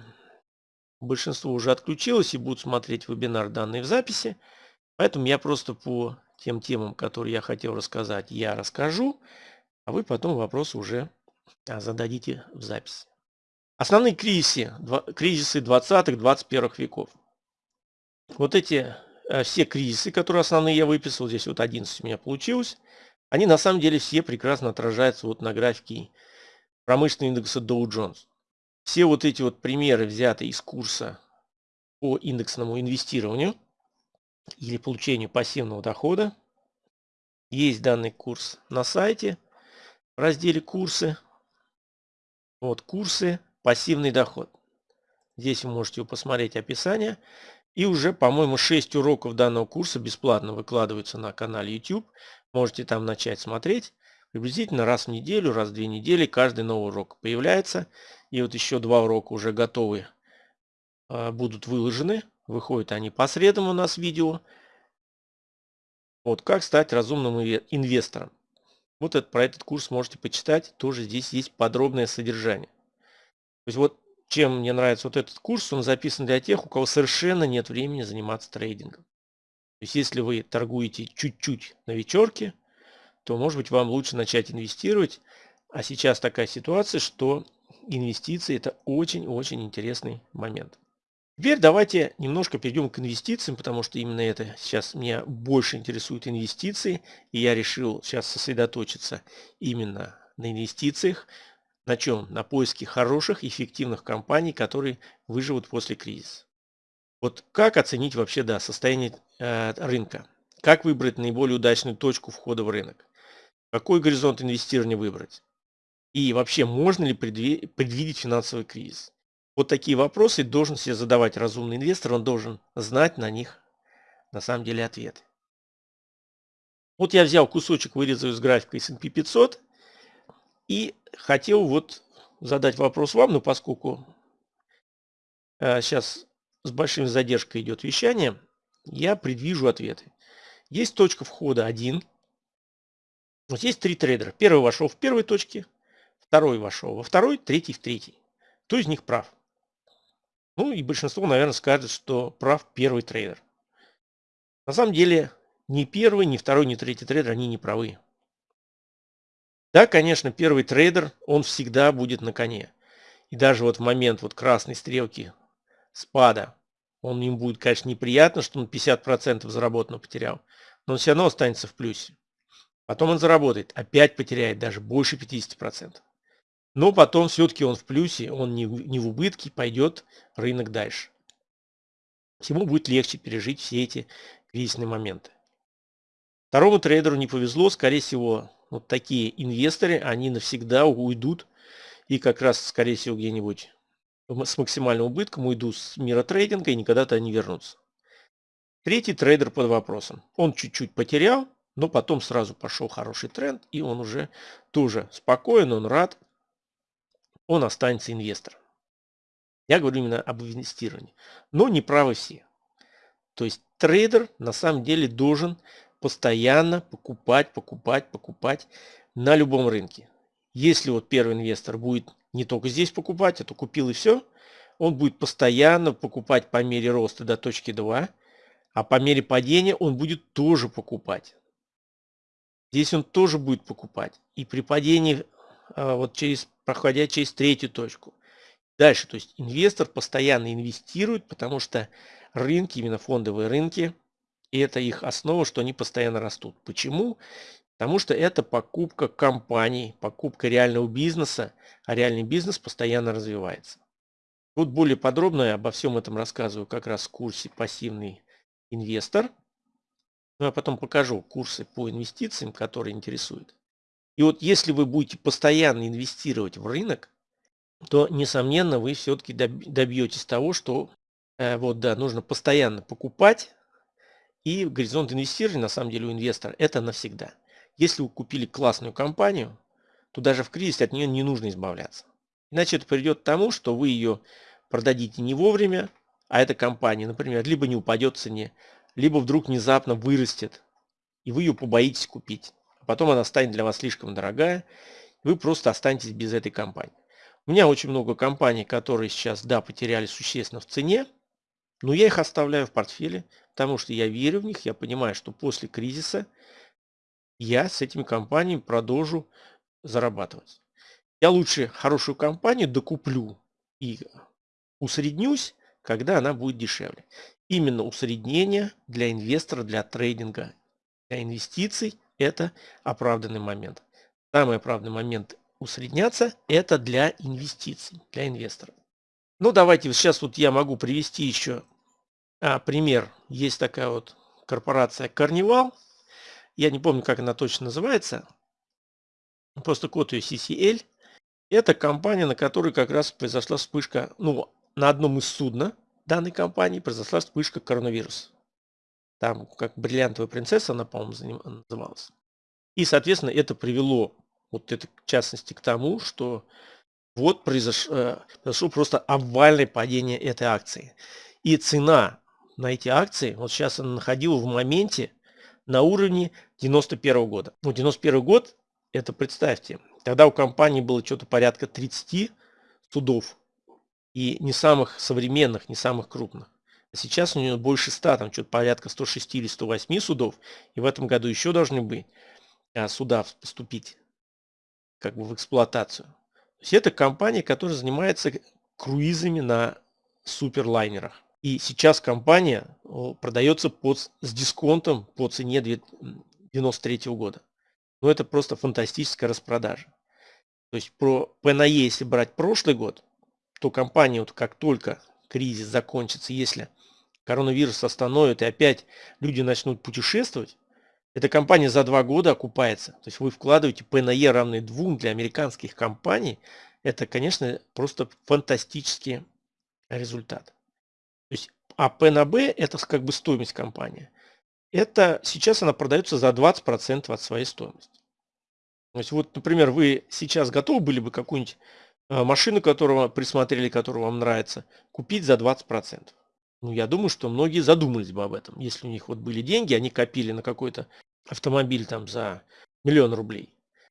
большинство уже отключилось и будут смотреть вебинар данные в записи. Поэтому я просто по тем темам, которые я хотел рассказать, я расскажу, а вы потом вопросы уже а, зададите в записи. Основные кризисы, кризисы 20-21 веков. Вот эти э, все кризисы, которые основные я выписал, здесь вот 11 у меня получилось, они на самом деле все прекрасно отражаются вот на графике промышленного индекса Dow Jones. Все вот эти вот примеры взяты из курса по индексному инвестированию или получению пассивного дохода. Есть данный курс на сайте в разделе курсы. Вот курсы пассивный доход. Здесь вы можете посмотреть описание. И уже, по-моему, 6 уроков данного курса бесплатно выкладываются на канале YouTube. Можете там начать смотреть. Приблизительно раз в неделю, раз в две недели каждый новый урок появляется. И вот еще два урока уже готовы, а, будут выложены. Выходят они по средам у нас видео. Вот как стать разумным инвестором. Вот это, про этот курс можете почитать. Тоже здесь есть подробное содержание. То есть вот чем мне нравится вот этот курс, он записан для тех, у кого совершенно нет времени заниматься трейдингом. То есть если вы торгуете чуть-чуть на вечерке, то может быть вам лучше начать инвестировать. А сейчас такая ситуация, что инвестиции это очень-очень интересный момент. Теперь давайте немножко перейдем к инвестициям, потому что именно это сейчас меня больше интересует инвестиции. И я решил сейчас сосредоточиться именно на инвестициях. На чем? На поиске хороших, эффективных компаний, которые выживут после кризиса. Вот как оценить вообще да, состояние э, рынка? Как выбрать наиболее удачную точку входа в рынок? Какой горизонт инвестирования выбрать? И вообще, можно ли предвидеть финансовый кризис? Вот такие вопросы должен себе задавать разумный инвестор, он должен знать на них на самом деле ответ. Вот я взял кусочек, вырезал из графика S&P 500 и хотел вот задать вопрос вам, но поскольку э, сейчас с большой задержкой идет вещание, я предвижу ответы. Есть точка входа 1. Вот есть три трейдера. Первый вошел в первой точке, второй вошел во второй, третий в третий. Кто из них прав? Ну и большинство, наверное, скажет, что прав первый трейдер. На самом деле, ни первый, ни второй, ни третий трейдер, они не правы. Да, конечно, первый трейдер, он всегда будет на коне. И даже вот в момент вот красной стрелки спада, он им будет, конечно, неприятно, что он 50% заработанного потерял, но он все равно останется в плюсе. Потом он заработает, опять потеряет даже больше 50%. Но потом все-таки он в плюсе, он не, не в убытке, пойдет рынок дальше. Ему будет легче пережить все эти кризисные моменты. Второму трейдеру не повезло, скорее всего, вот такие инвесторы, они навсегда уйдут и как раз, скорее всего, где-нибудь с максимальным убытком уйдут с мира трейдинга и никогда-то не вернутся. Третий трейдер под вопросом. Он чуть-чуть потерял, но потом сразу пошел хороший тренд, и он уже тоже спокоен, он рад, он останется инвестором. Я говорю именно об инвестировании. Но не правы все. То есть трейдер на самом деле должен постоянно покупать, покупать, покупать на любом рынке. Если вот первый инвестор будет не только здесь покупать, а то купил и все, он будет постоянно покупать по мере роста до точки 2, а по мере падения он будет тоже покупать. Здесь он тоже будет покупать. И при падении а, вот через, проходя через третью точку. Дальше, то есть инвестор постоянно инвестирует, потому что рынки, именно фондовые рынки, это их основа, что они постоянно растут. Почему? Потому что это покупка компаний, покупка реального бизнеса, а реальный бизнес постоянно развивается. Вот более подробно я обо всем этом рассказываю как раз в курсе «Пассивный инвестор». Ну, а потом покажу курсы по инвестициям, которые интересуют. И вот если вы будете постоянно инвестировать в рынок, то, несомненно, вы все-таки добьетесь того, что э, вот, да, нужно постоянно покупать, и горизонт инвестирования, на самом деле, у инвестора это навсегда. Если вы купили классную компанию, то даже в кризис от нее не нужно избавляться. Иначе это приведет к тому, что вы ее продадите не вовремя, а эта компания, например, либо не упадет в цене, либо вдруг внезапно вырастет, и вы ее побоитесь купить потом она станет для вас слишком дорогая, вы просто останетесь без этой компании. У меня очень много компаний, которые сейчас, да, потеряли существенно в цене, но я их оставляю в портфеле, потому что я верю в них, я понимаю, что после кризиса я с этими компаниями продолжу зарабатывать. Я лучше хорошую компанию докуплю и усреднюсь, когда она будет дешевле. Именно усреднение для инвестора, для трейдинга, для инвестиций это оправданный момент. Самый оправданный момент усредняться – это для инвестиций, для инвестора. Ну, давайте сейчас вот я могу привести еще а, пример. Есть такая вот корпорация Carnival. Я не помню, как она точно называется. Просто код ее CCL. Это компания, на которой как раз произошла вспышка, ну, на одном из судна данной компании произошла вспышка коронавируса. Там как бриллиантовая принцесса, она, по-моему, называлась. И, соответственно, это привело, вот это в частности, к тому, что вот э, произошло просто обвальное падение этой акции. И цена на эти акции, вот сейчас она находила в моменте на уровне 91 года. Ну, 91 год, это представьте, тогда у компании было что-то порядка 30 судов. И не самых современных, не самых крупных. Сейчас у нее больше 100, там что-то порядка 106 или 108 судов. И в этом году еще должны быть а, суда поступить как бы в эксплуатацию. Это компания, которая занимается круизами на суперлайнерах. И сейчас компания продается под, с дисконтом по цене 1993 года. Но это просто фантастическая распродажа. То есть про ПНЕ, если брать прошлый год, то компания, вот как только кризис закончится, если коронавирус остановит и опять люди начнут путешествовать, эта компания за два года окупается. То есть вы вкладываете ПНЕ равный двум для американских компаний. Это, конечно, просто фантастический результат. То есть, а P на B это как бы стоимость компании. Это сейчас она продается за 20% от своей стоимости. То есть вот, например, вы сейчас готовы были бы какую-нибудь э, машину, которую присмотрели, которая вам нравится, купить за 20%. Ну, я думаю, что многие задумались бы об этом. Если у них вот были деньги, они копили на какой-то автомобиль там за миллион рублей.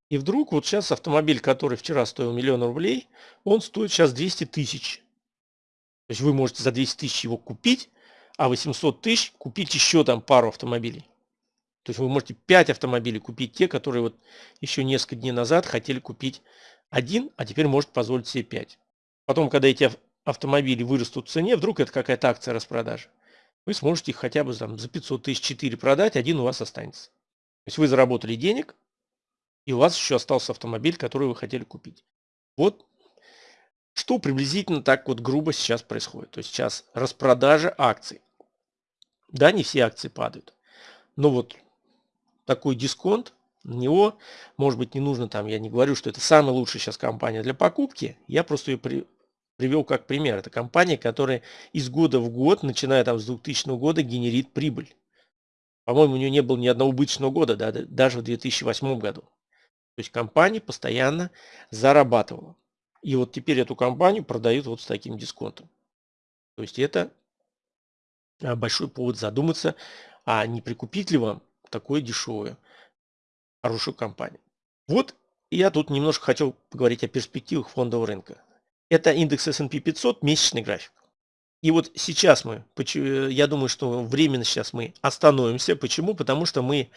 И вдруг вот сейчас автомобиль, который вчера стоил миллион рублей, он стоит сейчас 200 тысяч. То есть вы можете за 200 тысяч его купить, а 800 тысяч купить еще там пару автомобилей. То есть вы можете 5 автомобилей купить, те, которые вот еще несколько дней назад хотели купить один, а теперь может позволить себе 5. Потом, когда эти автомобили вырастут в цене, вдруг это какая-то акция распродажи, вы сможете их хотя бы там, за 500 тысяч 4 продать, один у вас останется. То есть вы заработали денег, и у вас еще остался автомобиль, который вы хотели купить. Вот что приблизительно так вот грубо сейчас происходит. То есть сейчас распродажа акций. Да, не все акции падают. Но вот такой дисконт, на него, может быть, не нужно там, я не говорю, что это самая лучшая сейчас компания для покупки. Я просто ее при, привел как пример. Это компания, которая из года в год, начиная там с 2000 года, генерит прибыль. По-моему, у нее не было ни одного убыточного года, да, даже в 2008 году. То есть компания постоянно зарабатывала. И вот теперь эту компанию продают вот с таким дисконтом. То есть это а, большой повод задуматься, а не прикупить ли вам такое дешевое, хорошую компанию. Вот я тут немножко хотел поговорить о перспективах фондового рынка. Это индекс S&P 500, месячный график. И вот сейчас мы, я думаю, что временно сейчас мы остановимся. Почему? Потому что мы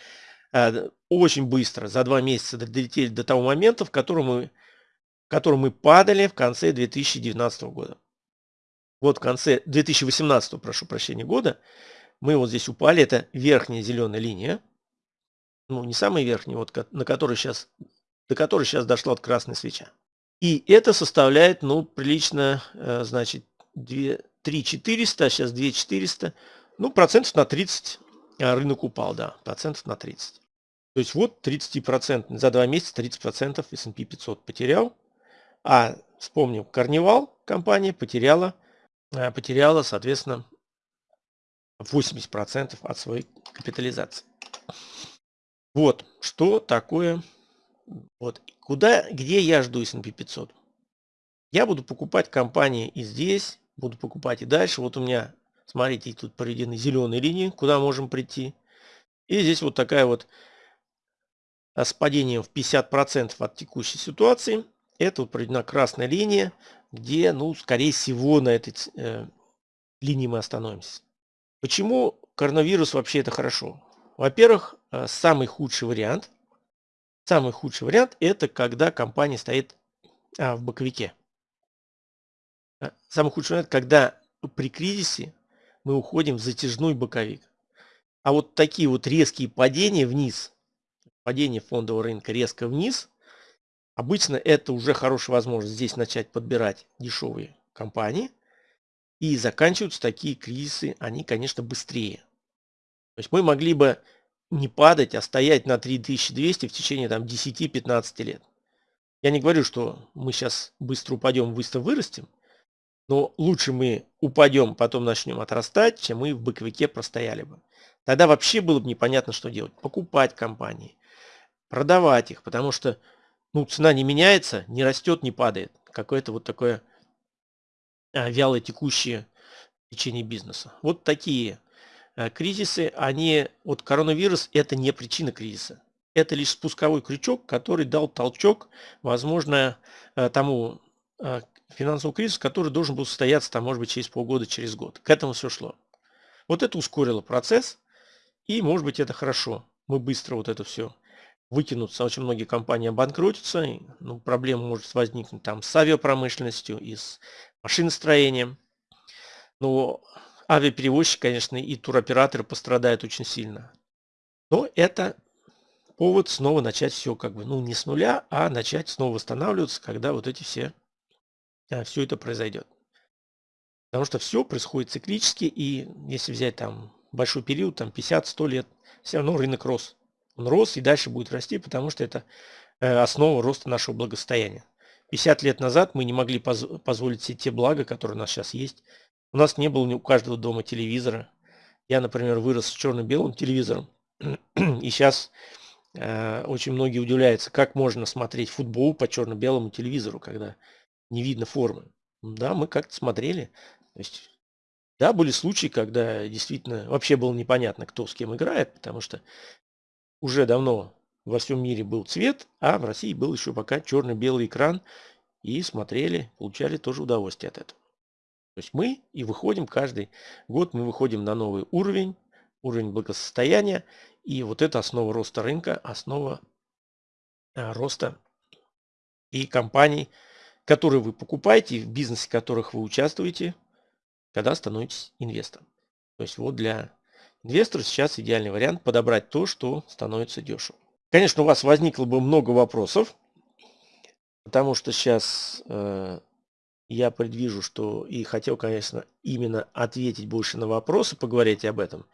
а, очень быстро, за два месяца долетели до того момента, в котором мы котором мы падали в конце 2019 года. Вот в конце 2018, прошу прощения, года мы вот здесь упали. Это верхняя зеленая линия. Ну, не самая верхняя, вот на которой сейчас, до которой сейчас дошла от красной свеча. И это составляет, ну, прилично, э, значит, 2, 3 400, а сейчас 2 400. Ну, процентов на 30 а рынок упал, да, процентов на 30. То есть вот 30%, за два месяца 30% S&P 500 потерял. А вспомним, Карнивал компания потеряла, э, потеряла, соответственно, 80% от своей капитализации. Вот, что такое, вот, куда, где я жду S&P 500? Я буду покупать компании и здесь, буду покупать и дальше. Вот у меня, смотрите, тут проведены зеленые линии, куда можем прийти. И здесь вот такая вот э, с падением в 50% от текущей ситуации – это вот проведена красная линия, где, ну, скорее всего, на этой э, линии мы остановимся. Почему коронавирус вообще это хорошо? Во-первых, э, самый худший вариант, самый худший вариант это когда компания стоит а, в боковике. Э, самый худший вариант, когда при кризисе мы уходим в затяжной боковик. А вот такие вот резкие падения вниз, падение фондового рынка резко вниз, Обычно это уже хорошая возможность здесь начать подбирать дешевые компании. И заканчиваются такие кризисы, они, конечно, быстрее. То есть мы могли бы не падать, а стоять на 3200 в течение там 10-15 лет. Я не говорю, что мы сейчас быстро упадем, быстро вырастем, но лучше мы упадем, потом начнем отрастать, чем мы в боковике простояли бы. Тогда вообще было бы непонятно, что делать. Покупать компании, продавать их, потому что ну, цена не меняется, не растет, не падает. Какое-то вот такое а, вялое текущее течение бизнеса. Вот такие кризисы, они, вот коронавирус это не причина кризиса. Это лишь спусковой крючок, который дал толчок, возможно, а, тому финансовому кризису, который должен был состояться, там, может быть, через полгода, через год. К этому все шло. Вот это ускорило процесс, и, может быть, это хорошо. Мы быстро вот это все вытянуться. Очень многие компании обанкротятся. И, ну, проблема может возникнуть там с авиапромышленностью и с машиностроением. Но авиаперевозчики, конечно, и туроператоры пострадают очень сильно. Но это повод снова начать все как бы, ну не с нуля, а начать снова восстанавливаться, когда вот эти все, а, все это произойдет. Потому что все происходит циклически, и если взять там большой период, там 50-100 лет, все равно рынок рос. Он рос и дальше будет расти, потому что это э, основа роста нашего благосостояния. 50 лет назад мы не могли поз позволить себе те блага, которые у нас сейчас есть. У нас не было у каждого дома телевизора. Я, например, вырос с черно-белым телевизором. [CLEARS THROAT] И сейчас э, очень многие удивляются, как можно смотреть футбол по черно-белому телевизору, когда не видно формы. Да, мы как-то смотрели. То есть, да, были случаи, когда действительно вообще было непонятно, кто с кем играет, потому что уже давно во всем мире был цвет, а в России был еще пока черно-белый экран, и смотрели, получали тоже удовольствие от этого. То есть мы и выходим каждый год, мы выходим на новый уровень, уровень благосостояния, и вот это основа роста рынка, основа а, роста и компаний, которые вы покупаете, в бизнесе которых вы участвуете, когда становитесь инвестором. То есть вот для инвестора сейчас идеальный вариант подобрать то, что становится дешево. Конечно, у вас возникло бы много вопросов, потому что сейчас э, я предвижу, что и хотел, конечно, именно ответить больше на вопросы, поговорить об этом.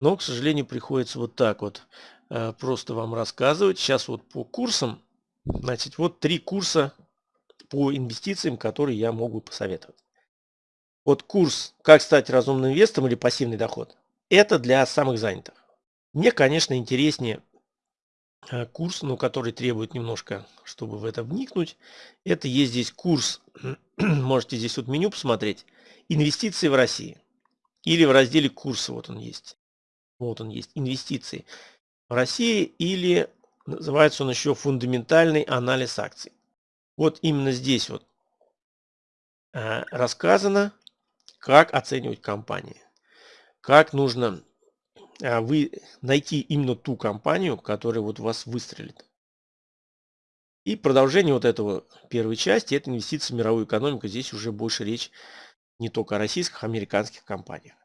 Но, к сожалению, приходится вот так вот э, просто вам рассказывать. Сейчас вот по курсам, значит, вот три курса по инвестициям, которые я могу посоветовать. Вот курс «Как стать разумным инвестором» или «Пассивный доход» – это для самых занятых. Мне, конечно, интереснее курс, но который требует немножко, чтобы в это вникнуть. Это есть здесь курс, [CLEARS THROAT] можете здесь вот меню посмотреть, «Инвестиции в России». Или в разделе «Курсы» вот он есть. Вот он есть, «Инвестиции в России» или называется он еще «Фундаментальный анализ акций». Вот именно здесь вот э, рассказано, как оценивать компании? Как нужно вы найти именно ту компанию, которая вот вас выстрелит? И продолжение вот этого первой части – это инвестиции в мировую экономику. Здесь уже больше речь не только о российских, а американских компаниях.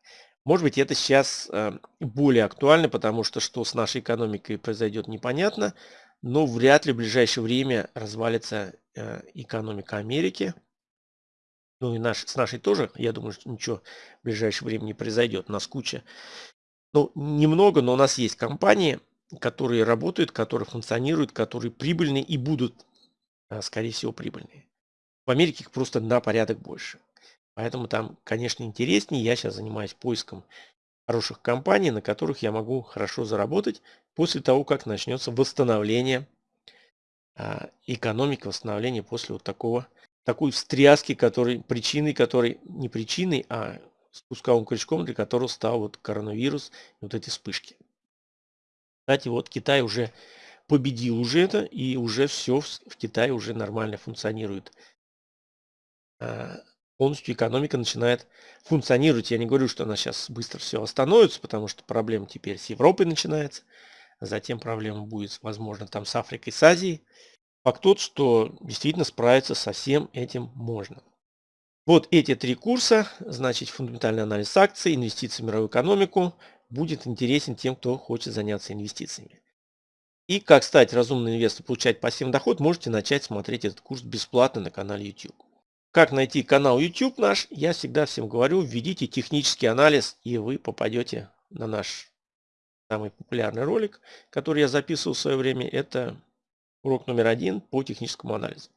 Может быть, это сейчас а, более актуально, потому что что с нашей экономикой произойдет непонятно, но вряд ли в ближайшее время развалится а, экономика Америки – ну и наш, с нашей тоже, я думаю, что ничего в ближайшее время не произойдет. У нас куча, ну немного, но у нас есть компании, которые работают, которые функционируют, которые прибыльные и будут, а, скорее всего, прибыльные. В Америке их просто на порядок больше. Поэтому там, конечно, интереснее. Я сейчас занимаюсь поиском хороших компаний, на которых я могу хорошо заработать после того, как начнется восстановление а, экономики, восстановление после вот такого такой встряски, который, причиной которой, не причиной, а спусковым крючком, для которого стал вот коронавирус вот эти вспышки. Кстати, вот Китай уже победил уже это, и уже все в Китае уже нормально функционирует. А, полностью экономика начинает функционировать. Я не говорю, что она сейчас быстро все остановится, потому что проблема теперь с Европой начинается. Затем проблема будет, возможно, там с Африкой, с Азией. Факт тот, что действительно справиться со всем этим можно. Вот эти три курса, значит фундаментальный анализ акций, инвестиции в мировую экономику, будет интересен тем, кто хочет заняться инвестициями. И как стать разумным инвестором, получать пассивный доход, можете начать смотреть этот курс бесплатно на канале YouTube. Как найти канал YouTube наш, я всегда всем говорю, введите технический анализ, и вы попадете на наш самый популярный ролик, который я записывал в свое время. Это Урок номер один по техническому анализу.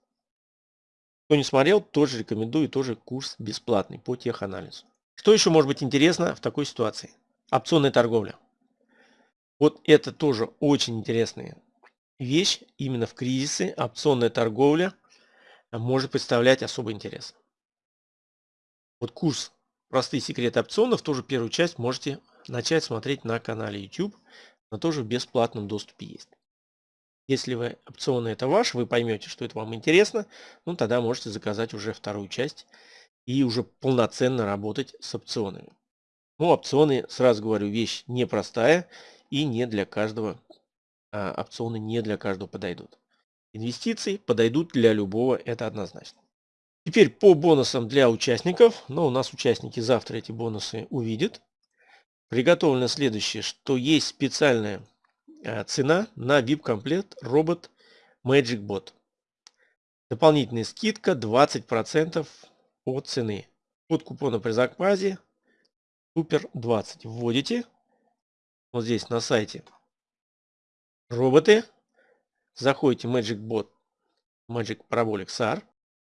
Кто не смотрел, тоже рекомендую, тоже курс бесплатный по теханализу. Что еще может быть интересно в такой ситуации? Опционная торговля. Вот это тоже очень интересная вещь. Именно в кризисы опционная торговля может представлять особый интерес. Вот курс «Простые секреты опционов» тоже первую часть можете начать смотреть на канале YouTube. но тоже в бесплатном доступе есть. Если вы опционы это ваш, вы поймете, что это вам интересно, ну тогда можете заказать уже вторую часть и уже полноценно работать с опционами. Ну, опционы, сразу говорю, вещь непростая и не для каждого, а, опционы не для каждого подойдут. Инвестиции подойдут для любого, это однозначно. Теперь по бонусам для участников. Но у нас участники завтра эти бонусы увидят. Приготовлено следующее, что есть специальная цена на VIP-комплект робот Magic Bot. Дополнительная скидка 20% от цены. Код купона при заказе Супер 20. Вводите вот здесь на сайте роботы. Заходите Magic Bot Magic Parabolic SAR.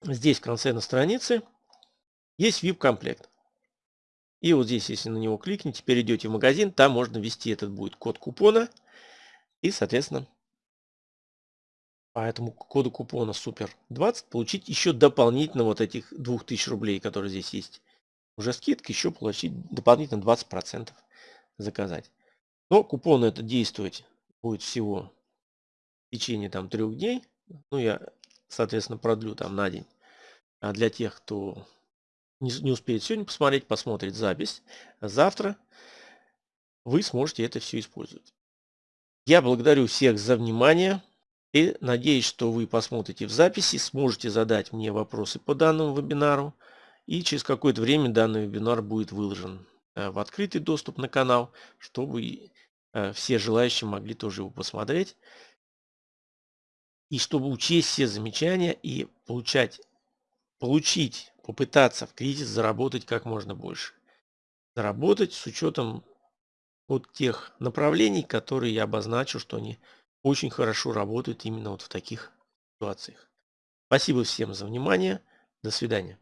Здесь в конце на странице есть VIP комплект. И вот здесь, если на него кликните, перейдете в магазин, там можно ввести этот будет код купона. И, соответственно, по этому коду купона супер 20 получить еще дополнительно вот этих 2000 рублей, которые здесь есть. Уже скидка, еще получить дополнительно 20% заказать. Но купон это действовать будет всего в течение там трех дней. Ну, я, соответственно, продлю там на день. А для тех, кто не, не успеет сегодня посмотреть, посмотрит запись, завтра вы сможете это все использовать. Я благодарю всех за внимание и надеюсь, что вы посмотрите в записи, сможете задать мне вопросы по данному вебинару. И через какое-то время данный вебинар будет выложен э, в открытый доступ на канал, чтобы э, все желающие могли тоже его посмотреть. И чтобы учесть все замечания и получать, получить, попытаться в кризис заработать как можно больше. Заработать с учетом вот тех направлений, которые я обозначил, что они очень хорошо работают именно вот в таких ситуациях. Спасибо всем за внимание. До свидания.